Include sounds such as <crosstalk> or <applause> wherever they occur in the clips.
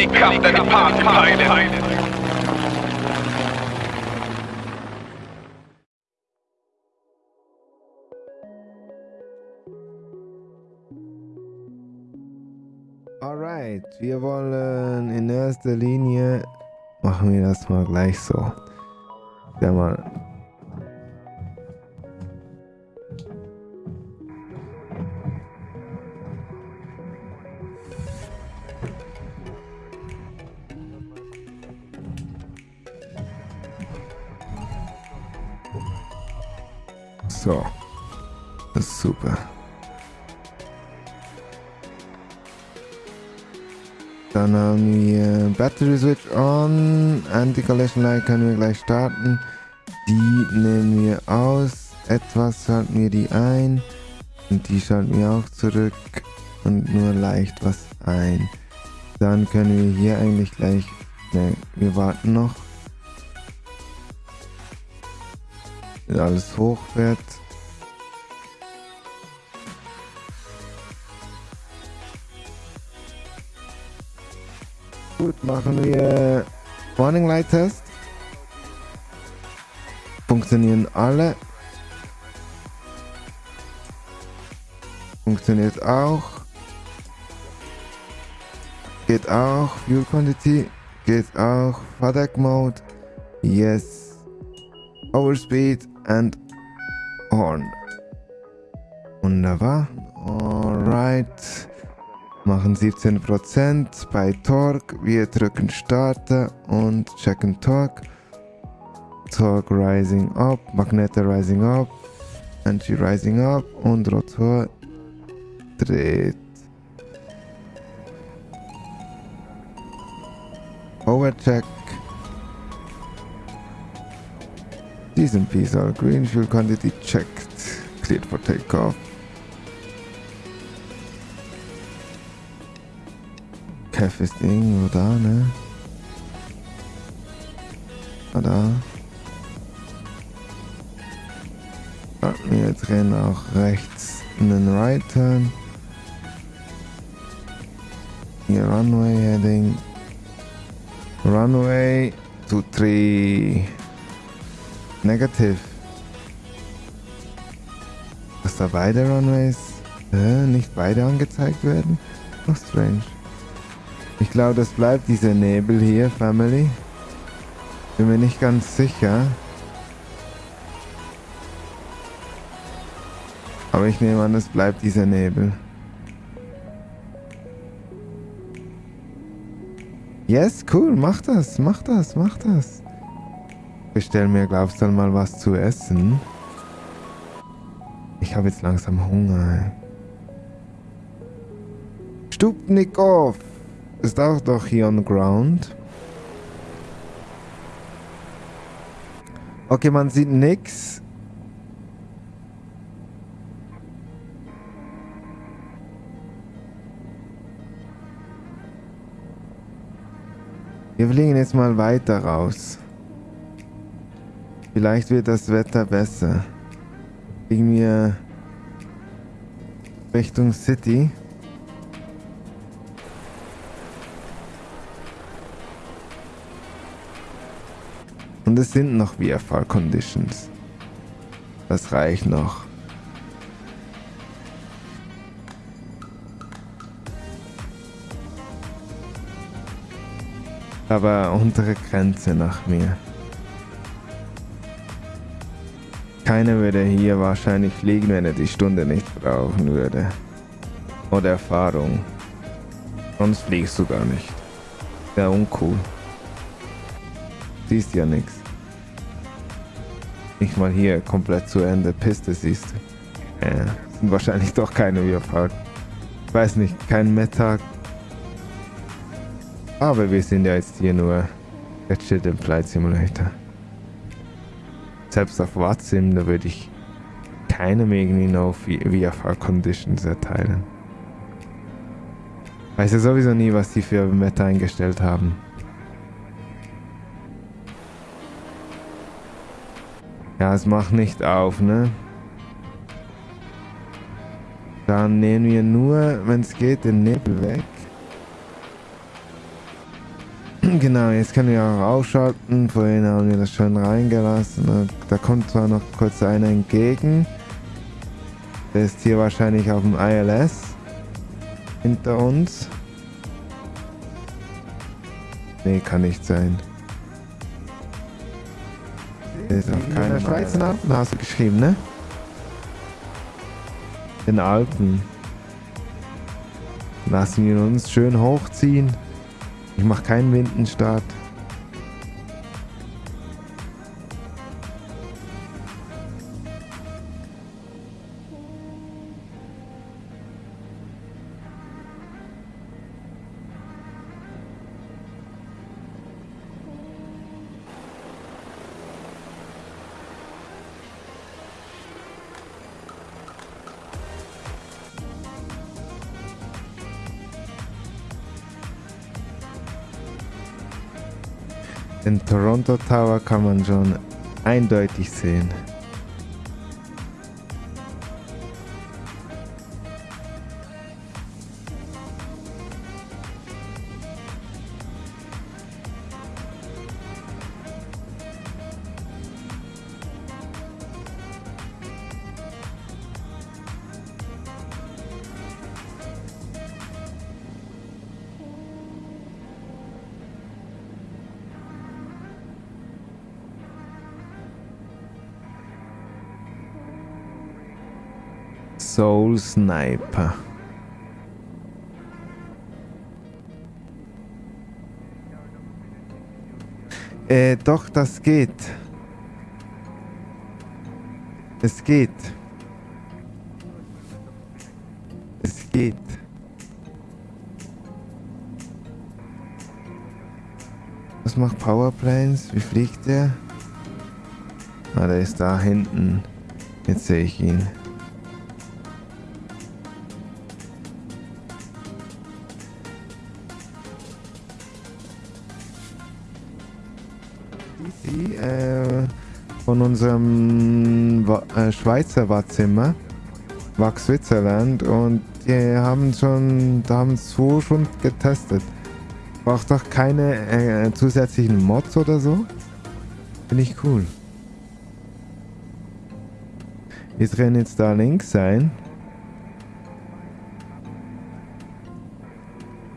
Helikopter, die Partypeile. Alright, wir wollen in erster Linie machen wir das mal gleich so. Ja mal. So. Das ist super. Dann haben wir Battery Switch on. Anti-Collision Light können wir gleich starten. Die nehmen wir aus. Etwas schalten wir die ein. Und die schalten wir auch zurück. Und nur leicht was ein. Dann können wir hier eigentlich gleich... Ne, wir warten noch. Alles hochfährt. Gut, machen wir Warning Light Test. Funktionieren alle. Funktioniert auch. Geht auch. Fuel Quantity. Geht auch. FADEC Mode. Yes. Overspeed and Horn. Wunderbar. Alright machen 17% bei Torque. Wir drücken Starter und checken Torque. Torque rising up, Magnete rising up, Energy rising up und Rotor dreht. Overcheck. Diesem Piece are green fuel quantity checked. Cleared for takeoff. Kev ist irgendwo da, ne? Ah, da. Ah, wir drehen auch rechts einen Right Turn. Hier Runway Heading. Runway to 3. Negative. Dass da beide Runways äh, nicht beide angezeigt werden? Oh, strange. Ich glaube, das bleibt dieser Nebel hier, Family. Bin mir nicht ganz sicher. Aber ich nehme an, es bleibt dieser Nebel. Yes, cool, mach das, mach das, mach das. Bestell mir, glaubst du, mal was zu essen. Ich habe jetzt langsam Hunger. Stupnikow! Ist auch doch hier on the ground. Okay, man sieht nix. Wir fliegen jetzt mal weiter raus. Vielleicht wird das Wetter besser. Fliegen wir Richtung City. Und es sind noch VFR Conditions. Das reicht noch. Aber untere Grenze nach mir. Keiner würde hier wahrscheinlich fliegen, wenn er die Stunde nicht brauchen würde. Oder Erfahrung. Sonst fliegst du gar nicht. Wäre uncool. Siehst ja nichts. Nicht mal hier komplett zu Ende Piste siehst du. Ja, sind wahrscheinlich doch keine Überfahrt. Ich weiß nicht, kein Mittag. Aber wir sind ja jetzt hier nur der Chill Flight Simulator. Selbst auf Watsim, da würde ich keinem irgendwie no VFR Conditions erteilen. Weiß ja sowieso nie, was die für Wetter eingestellt haben. Ja, es macht nicht auf, ne? Dann nehmen wir nur, wenn es geht, den Nebel weg. <clears throat> genau, jetzt können wir auch ausschalten. Vorhin haben wir das schon reingelassen. Da kommt zwar noch kurz einer entgegen. Der ist hier wahrscheinlich auf dem ILS hinter uns. Nee, kann nicht sein. Der ist auf keiner Schweiz in Alpen, hast du geschrieben, ne? In Alpen. Lassen wir uns schön hochziehen. Ich mache keinen Windenstart. Den Toronto Tower kann man schon eindeutig sehen. Soul Sniper. Äh, doch, das geht. Es geht. Es geht. Was macht Powerplanes? Wie fliegt der? Ah, der ist da hinten. Jetzt sehe ich ihn. Von unserem äh, Schweizer Wahrzimmer, Wach Switzerland, und die haben schon, da haben so schon getestet. Braucht doch keine äh, zusätzlichen Mods oder so. Finde ich cool. Wir drehen jetzt da links ein.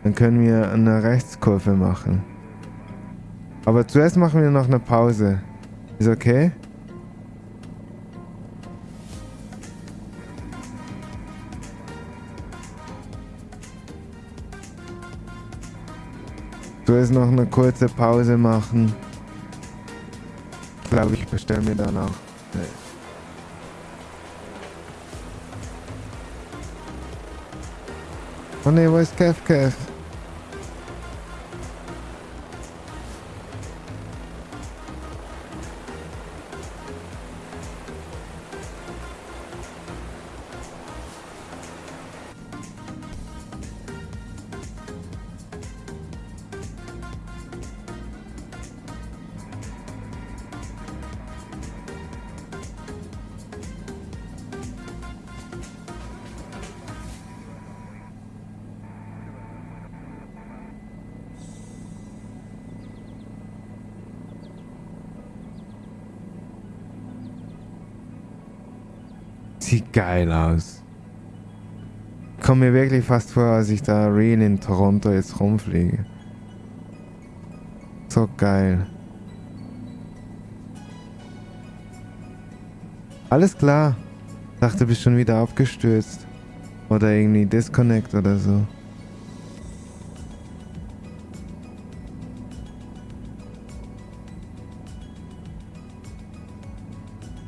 Dann können wir eine Rechtskurve machen. Aber zuerst machen wir noch eine Pause. Ist okay? Zuerst noch eine kurze Pause machen. Ich glaube, ich bestelle mir dann auch. Oh ne, wo ist Kev Kev? Sieht geil aus. Komme mir wirklich fast vor, als ich da real in Toronto jetzt rumfliege. So geil. Alles klar. Dachte, bist schon wieder abgestürzt. Oder irgendwie Disconnect oder so.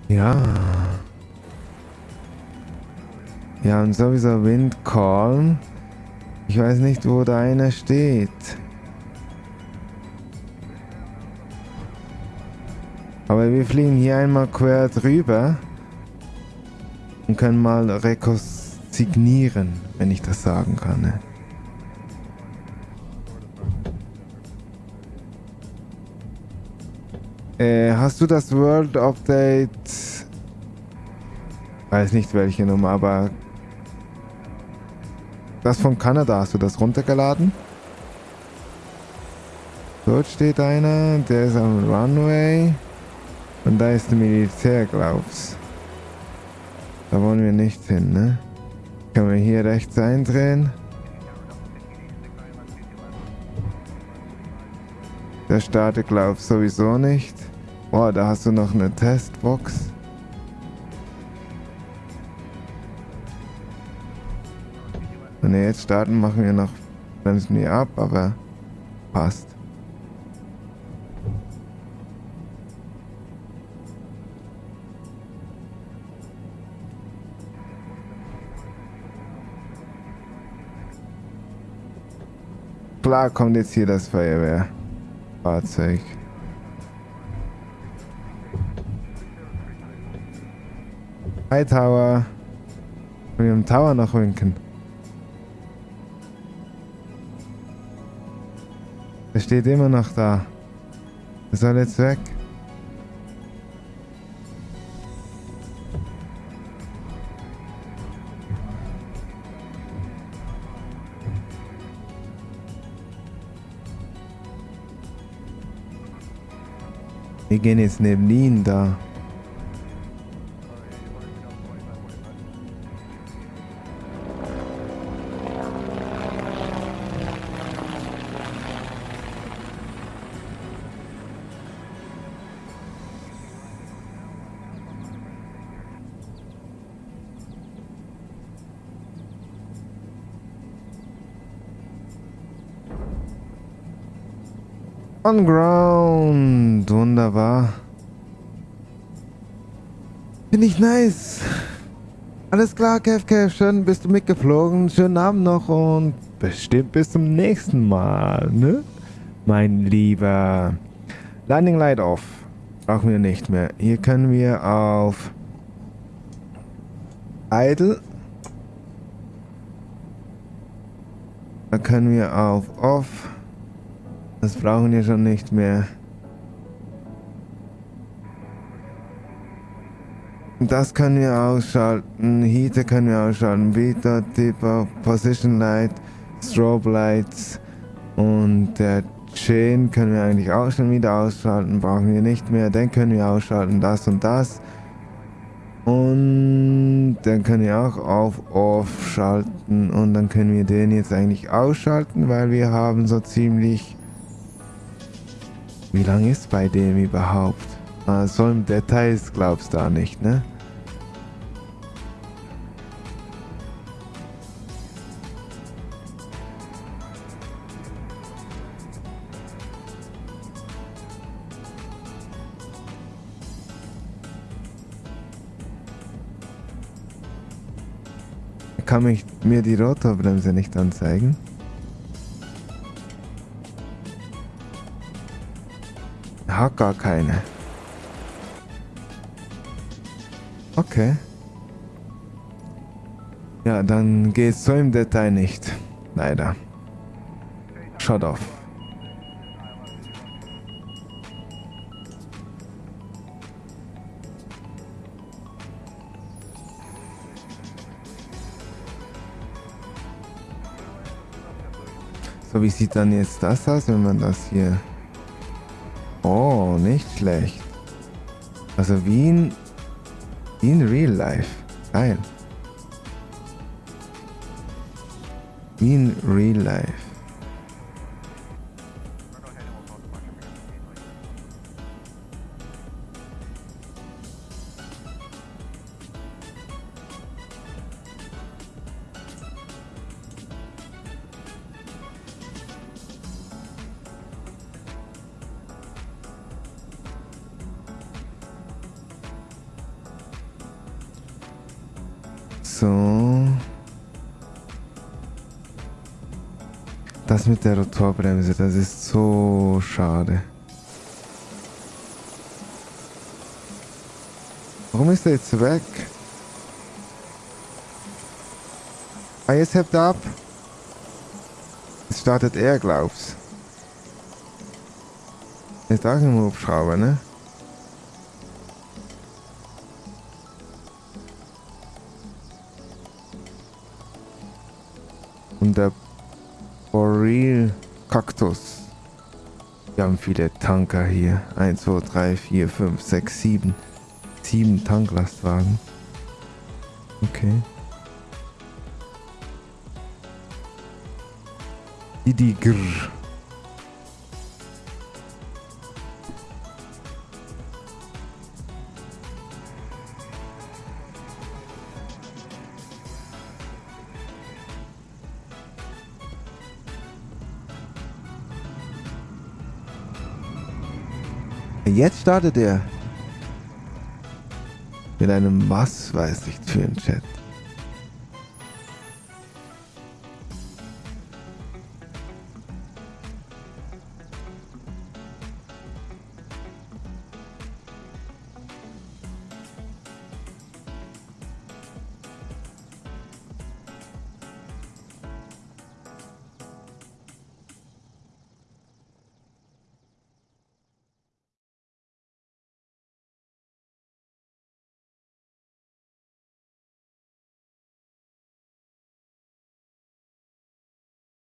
Ja. Ja, und sowieso Wind calm. Ich weiß nicht, wo da einer steht. Aber wir fliegen hier einmal quer drüber und können mal rekonsignieren, wenn ich das sagen kann. Ne? Äh, hast du das World Update? Weiß nicht welche Nummer, aber das von Kanada, hast du das runtergeladen? Dort steht einer, der ist am Runway. Und da ist der Militär, glaub's. Da wollen wir nicht hin, ne? Können wir hier rechts eindrehen? Der startet, glaub sowieso nicht. Boah, da hast du noch eine Testbox. Wenn wir jetzt starten, machen wir noch, bremsen wir ab, aber passt. Klar kommt jetzt hier das Feuerwehrfahrzeug. Hi Tower. Wir im Tower noch winken. Steht immer noch da. Er soll jetzt weg. Wir gehen jetzt neben ihn da. On ground. Wunderbar. Finde ich nice. Alles klar, Kev, Kev. Schön bist du mitgeflogen. Schönen Abend noch und bestimmt bis zum nächsten Mal, ne? Mein Lieber. Landing Light off. Brauchen wir nicht mehr. Hier können wir auf Idle. Da können wir auf Off. Das brauchen wir schon nicht mehr. Das können wir ausschalten. Heater können wir ausschalten. Beta, Tipper, Position Light, Strobe Lights und der Chain können wir eigentlich auch schon wieder ausschalten. Brauchen wir nicht mehr. Den können wir ausschalten. Das und das. Und dann können wir auch auf Off schalten. Und dann können wir den jetzt eigentlich ausschalten, weil wir haben so ziemlich wie lange ist bei dem überhaupt? Ah, so im Details glaubst du da nicht, ne? Kann mich mir die Rotorbremse nicht anzeigen? Hat gar keine. Okay. Ja, dann geht's so im Detail nicht. Leider. Shut off. So, wie sieht dann jetzt das aus, wenn man das hier Oh, nicht schlecht. Also wie in, wie in Real Life. Geil. Wie in Real Life. So. Das mit der Rotorbremse, das ist so schade. Warum ist er jetzt weg? Ah, jetzt hebt ab. Jetzt startet er, glaub's. Ist auch ein Hubschrauber, ne? Der Boreal Kaktus. Wir haben viele Tanker hier. 1, 2, 3, 4, 5, 6, 7. 7 Tanklastwagen. Okay. Die Jetzt startet er. Mit einem was weiß ich für ein Chat.